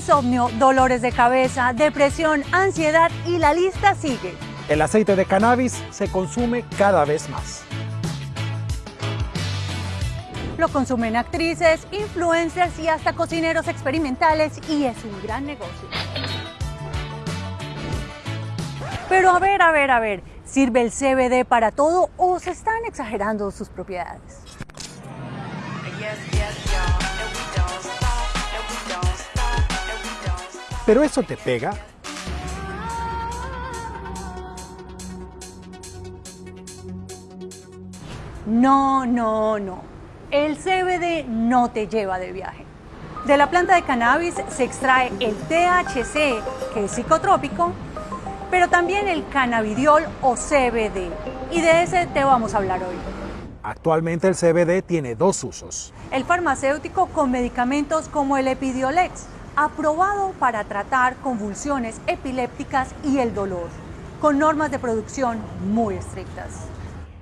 insomnio, dolores de cabeza, depresión, ansiedad y la lista sigue. El aceite de cannabis se consume cada vez más. Lo consumen actrices, influencers y hasta cocineros experimentales y es un gran negocio. Pero a ver, a ver, a ver, ¿sirve el CBD para todo o se están exagerando sus propiedades? ¿Pero eso te pega? No, no, no. El CBD no te lleva de viaje. De la planta de cannabis se extrae el THC, que es psicotrópico, pero también el cannabidiol o CBD. Y de ese te vamos a hablar hoy. Actualmente el CBD tiene dos usos. El farmacéutico con medicamentos como el Epidiolex, aprobado para tratar convulsiones epilépticas y el dolor, con normas de producción muy estrictas.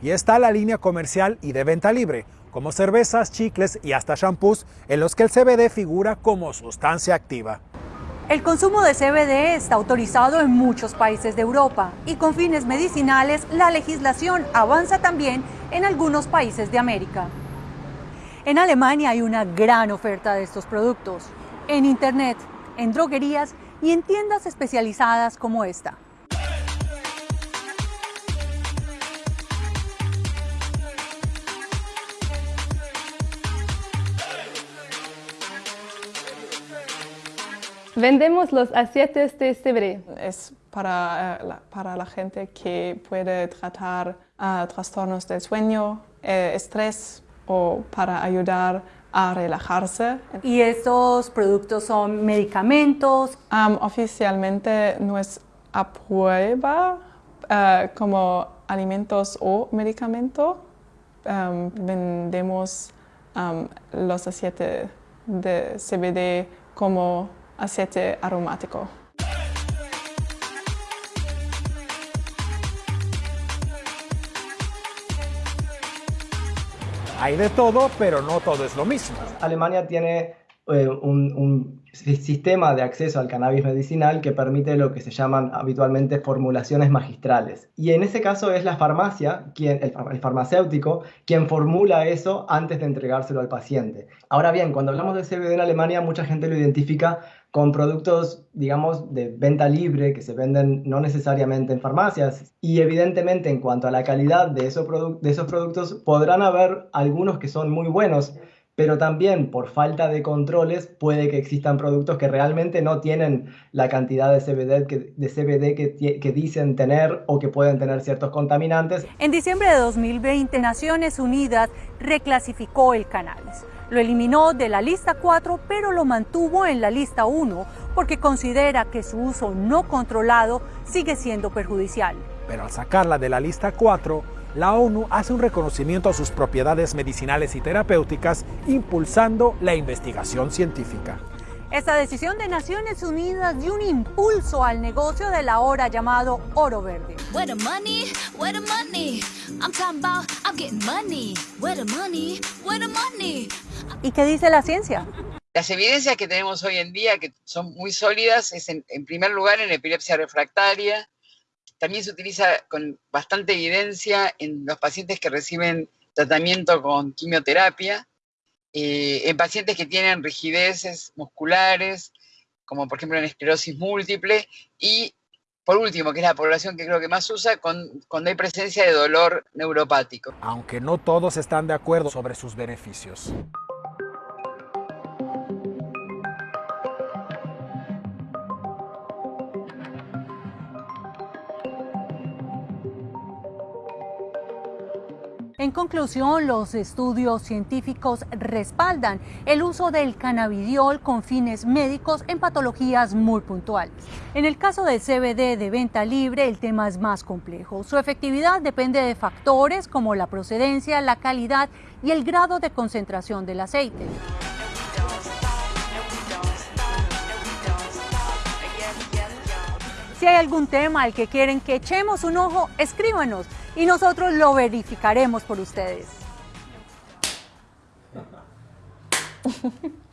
Y está la línea comercial y de venta libre, como cervezas, chicles y hasta shampoos, en los que el CBD figura como sustancia activa. El consumo de CBD está autorizado en muchos países de Europa y con fines medicinales la legislación avanza también en algunos países de América. En Alemania hay una gran oferta de estos productos, en Internet, en droguerías y en tiendas especializadas como esta. Vendemos los aceites de CBD. Es para, eh, la, para la gente que puede tratar uh, trastornos del sueño, eh, estrés o para ayudar a relajarse. ¿Y estos productos son medicamentos? Um, oficialmente no es a prueba uh, como alimentos o medicamento. Um, vendemos um, los aceites de CBD como aceite aromático. Hay de todo, pero no todo es lo mismo. Alemania tiene eh, un, sistema de acceso al cannabis medicinal que permite lo que se llaman habitualmente formulaciones magistrales. Y en ese caso es la farmacia, quien, el, farmacéutico, quien formula eso antes de entregárselo al paciente. Ahora bien, cuando hablamos de CBD en Alemania, mucha gente lo identifica con productos, digamos, de venta libre que se venden no necesariamente en farmacias. Y evidentemente en cuanto a la calidad de esos, de esos productos, podrán haber algunos que son muy buenos, pero también por falta de controles puede que existan productos que realmente no tienen la cantidad de CBD que, de CBD que, que, dicen tener o que pueden tener ciertos contaminantes. En diciembre de 2020, Naciones Unidas reclasificó el cannabis. Lo eliminó de la lista 4, pero lo mantuvo en la lista 1 porque considera que su uso no controlado sigue siendo perjudicial. Pero al sacarla de la lista 4, la ONU hace un reconocimiento a sus propiedades medicinales y terapéuticas, impulsando la investigación científica. Esta decisión de Naciones Unidas dio un impulso al negocio del ahora llamado oro verde. ¿Y qué dice la ciencia? Las evidencias que tenemos hoy en día, que son muy sólidas, es en, en primer lugar en epilepsia refractaria, también se utiliza con bastante evidencia en los pacientes que reciben tratamiento con quimioterapia, eh, en pacientes que tienen rigideces musculares, como por ejemplo en esclerosis múltiple, y por último, que es la población que creo que más usa, con, cuando hay presencia de dolor neuropático. Aunque no todos están de acuerdo sobre sus beneficios. En conclusión, los estudios científicos respaldan el uso del cannabidiol con fines médicos en patologías muy puntuales. En el caso del CBD de venta libre, el tema es más complejo. Su efectividad depende de factores como la procedencia, la calidad y el grado de concentración del aceite. Si hay algún tema al que quieren que echemos un ojo, escríbanos y nosotros lo verificaremos por ustedes.